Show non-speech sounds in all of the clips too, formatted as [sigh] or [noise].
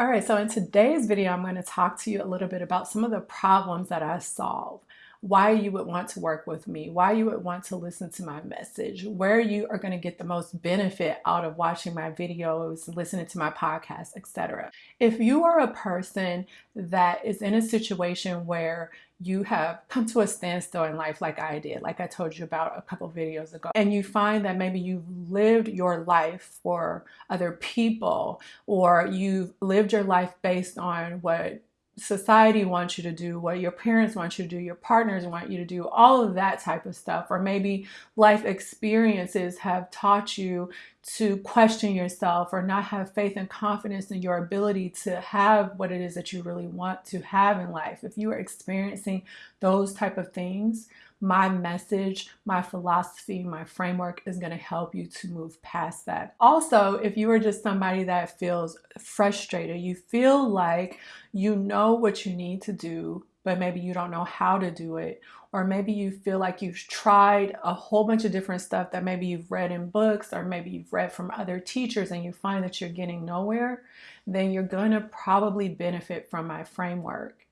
All right, so in today's video, I'm going to talk to you a little bit about some of the problems that I solve why you would want to work with me, why you would want to listen to my message, where you are going to get the most benefit out of watching my videos, listening to my podcast, etc. If you are a person that is in a situation where you have come to a standstill in life like I did, like I told you about a couple videos ago, and you find that maybe you've lived your life for other people or you've lived your life based on what society wants you to do, what your parents want you to do, your partners want you to do, all of that type of stuff. Or maybe life experiences have taught you to question yourself or not have faith and confidence in your ability to have what it is that you really want to have in life. If you are experiencing those type of things, my message, my philosophy, my framework is going to help you to move past that. Also, if you are just somebody that feels frustrated, you feel like you know what you need to do, but maybe you don't know how to do it, or maybe you feel like you've tried a whole bunch of different stuff that maybe you've read in books or maybe you've read from other teachers and you find that you're getting nowhere, then you're going to probably benefit from my framework.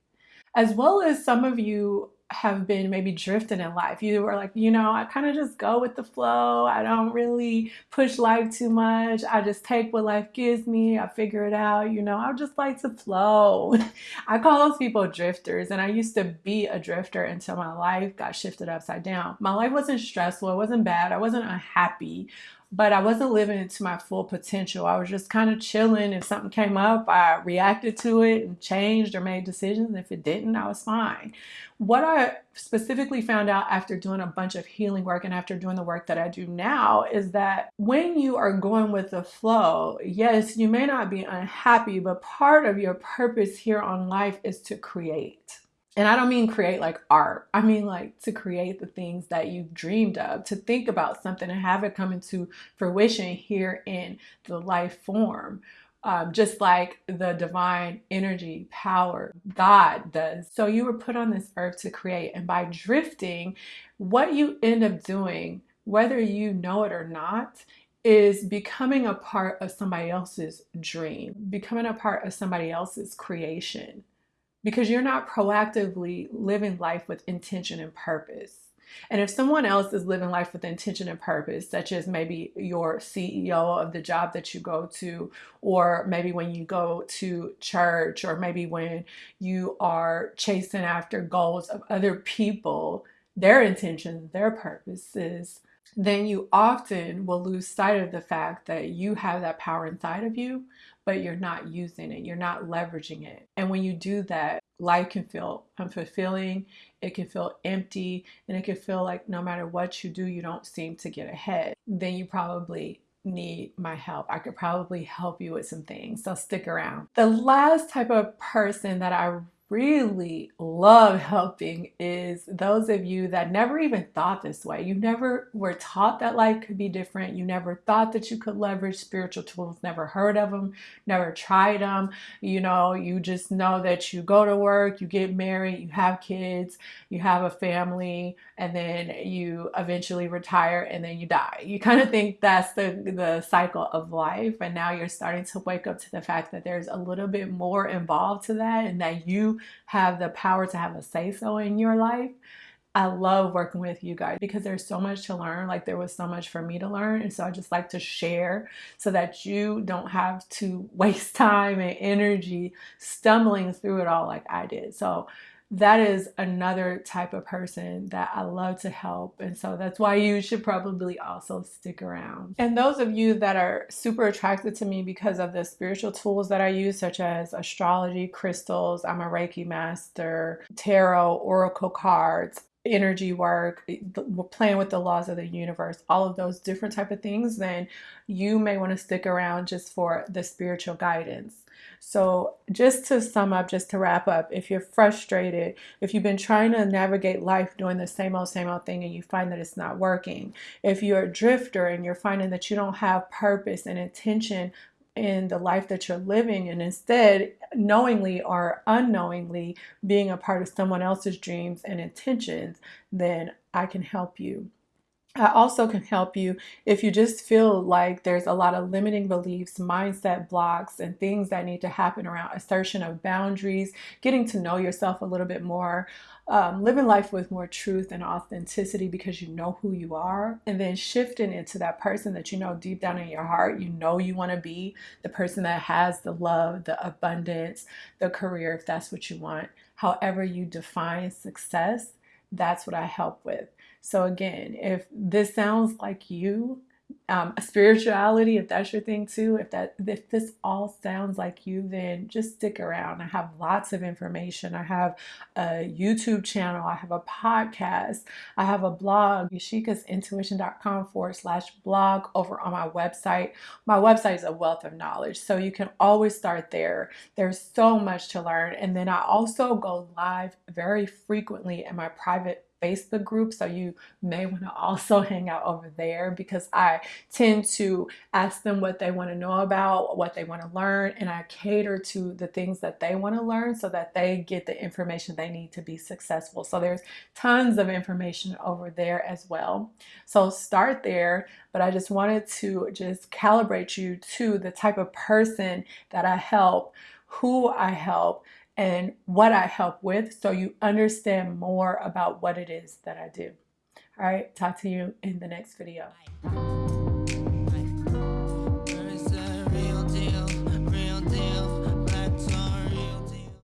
As well as some of you have been maybe drifting in life. You were like, you know, I kind of just go with the flow. I don't really push life too much. I just take what life gives me. I figure it out. You know, I just like to flow. [laughs] I call those people drifters. And I used to be a drifter until my life got shifted upside down. My life wasn't stressful. It wasn't bad. I wasn't unhappy but I wasn't living to my full potential. I was just kind of chilling. If something came up, I reacted to it and changed or made decisions. If it didn't, I was fine. What I specifically found out after doing a bunch of healing work and after doing the work that I do now is that when you are going with the flow, yes, you may not be unhappy, but part of your purpose here on life is to create. And I don't mean create like art. I mean like to create the things that you've dreamed of, to think about something and have it come into fruition here in the life form. Um, just like the divine energy power God does. So you were put on this earth to create. And by drifting, what you end up doing, whether you know it or not, is becoming a part of somebody else's dream, becoming a part of somebody else's creation because you're not proactively living life with intention and purpose. And if someone else is living life with intention and purpose, such as maybe your CEO of the job that you go to, or maybe when you go to church, or maybe when you are chasing after goals of other people, their intentions, their purposes, then you often will lose sight of the fact that you have that power inside of you, but you're not using it, you're not leveraging it. And when you do that, life can feel unfulfilling, it can feel empty, and it can feel like no matter what you do, you don't seem to get ahead. Then you probably need my help. I could probably help you with some things, so stick around. The last type of person that I really love helping is those of you that never even thought this way. You never were taught that life could be different. You never thought that you could leverage spiritual tools, never heard of them, never tried them. You know, you just know that you go to work, you get married, you have kids, you have a family, and then you eventually retire and then you die. You kind of think that's the, the cycle of life. And now you're starting to wake up to the fact that there's a little bit more involved to that and that you have the power to have a say so in your life. I love working with you guys because there's so much to learn. Like there was so much for me to learn. And so I just like to share so that you don't have to [laughs] waste time and energy stumbling through it all like I did. So that is another type of person that I love to help. And so that's why you should probably also stick around. And those of you that are super attracted to me because of the spiritual tools that I use, such as astrology, crystals, I'm a Reiki master, tarot, oracle cards, energy work eh, playing with the laws of the universe all of those different type of things then you may want to stick around just for the spiritual guidance. So just to sum up, just to wrap up, if you're frustrated, if you've been trying to navigate life doing the same old, same old thing and you find that it's not working, if you're a drifter and you're finding that you don't have purpose and intention in the life that you're living and instead knowingly or unknowingly being a part of someone else's dreams and intentions, then I can help you. I also can help you if you just feel like there's a lot of limiting beliefs, mindset blocks, and things that need to happen around assertion of boundaries, getting to know yourself a little bit more, um, living life with more truth and authenticity because you know who you are, and then shifting into that person that you know deep down in your heart, you know you want to be the person that has the love, the abundance, the career, if that's what you want. However, you define success, that's what I help with. So, again, if this sounds like you, um, spirituality, if that's your thing too, if that if this all sounds like you, then just stick around. I have lots of information. I have a YouTube channel. I have a podcast. I have a blog, yashikasintuition.com forward slash blog over on my website. My website is a wealth of knowledge, so you can always start there. There's so much to learn, and then I also go live very frequently in my private Facebook group. So you may want to [laughs] also hang out over there because I tend to ask them what they want to know about, what they want to learn, and I cater to the things that they want to learn so that they get the information they need to be successful. So there's tons of information over there as well. So start there, but I just wanted to just calibrate you to the type of person that I help, who I help and what I help with so you understand more about what it is that I do. All right, talk to you in the next video. Bye.